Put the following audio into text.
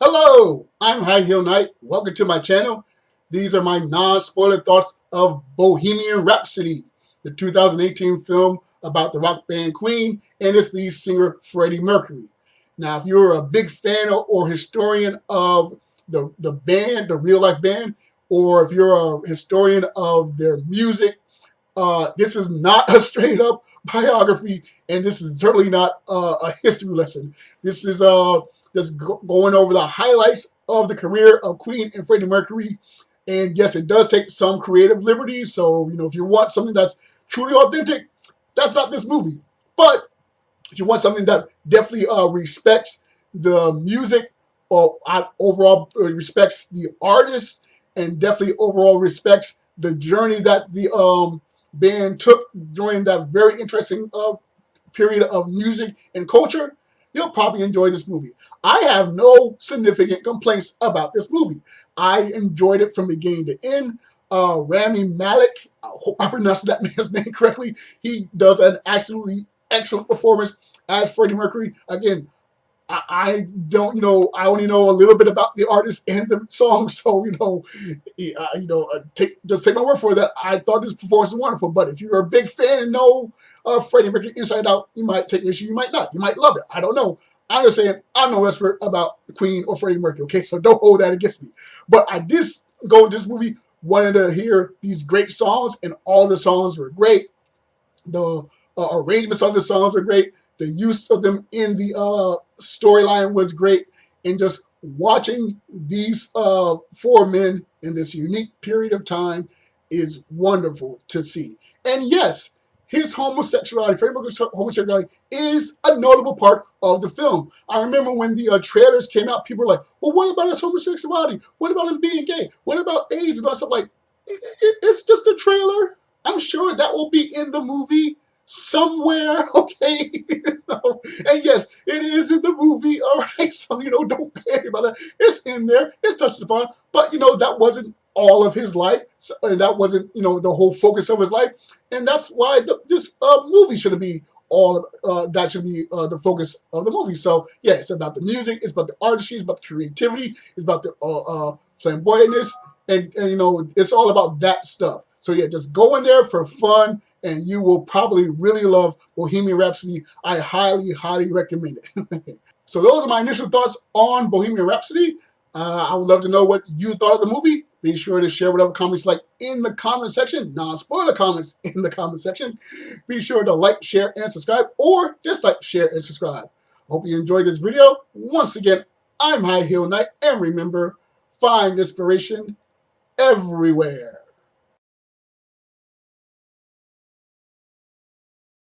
Hello, I'm High Heel Knight. Welcome to my channel. These are my non-spoiler thoughts of Bohemian Rhapsody, the 2018 film about the rock band Queen and its lead singer Freddie Mercury. Now, if you're a big fan or historian of the, the band, the real life band, or if you're a historian of their music, uh, this is not a straight up biography, and this is certainly not uh, a history lesson. This is uh, just going over the highlights of the career of Queen and Freddie Mercury. And yes, it does take some creative liberties. So, you know, if you want something that's truly authentic, that's not this movie. But if you want something that definitely uh, respects the music or uh, overall uh, respects the artist and definitely overall respects the journey that the um, band took during that very interesting uh, period of music and culture, you'll probably enjoy this movie. I have no significant complaints about this movie. I enjoyed it from beginning to end. Uh, Rami Malek, I hope I pronounced that man's name correctly. He does an absolutely excellent performance as Freddie Mercury. Again, I, don't, know, I only know a little bit about the artist and the song, so you know, you know, uh, take just take my word for that. I thought this performance was wonderful, but if you're a big fan and know uh, Freddie Mercury inside out, you might take issue, you might not, you might love it. I don't know. I'm just saying I'm no expert about the Queen or Freddie Mercury, okay? So don't hold that against me. But I did go to this movie wanted to hear these great songs, and all the songs were great. The uh, arrangements of the songs were great. The use of them in the uh, storyline was great. And just watching these uh, four men in this unique period of time is wonderful to see. And yes, his homosexuality, Freddie Mercury's homosexuality, is a notable part of the film. I remember when the uh, trailers came out, people were like, well, what about his homosexuality? What about him being gay? What about AIDS and all stuff? Like, it, it, it's just a trailer. I'm sure that will be in the movie somewhere, okay? and yes, it is in the movie, all right? So, you know, don't panic about that. It's in there, it's touched upon, but, you know, that wasn't all of his life, so, and that wasn't, you know, the whole focus of his life, and that's why the, this uh, movie should be all uh, that should be uh, the focus of the movie. So yeah, it's about the music, it's about the artistry, it's about the creativity, it's about the uh, uh flamboyantness, and, and you know, it's all about that stuff. So yeah, just go in there for fun and you will probably really love Bohemian Rhapsody. I highly, highly recommend it. so those are my initial thoughts on Bohemian Rhapsody. Uh, I would love to know what you thought of the movie. Be sure to share whatever comments like in the comment section, non-spoiler comments in the comment section. Be sure to like, share, and subscribe, or just like, share, and subscribe. Hope you enjoyed this video. Once again, I'm High Heel Knight, and remember, find inspiration everywhere.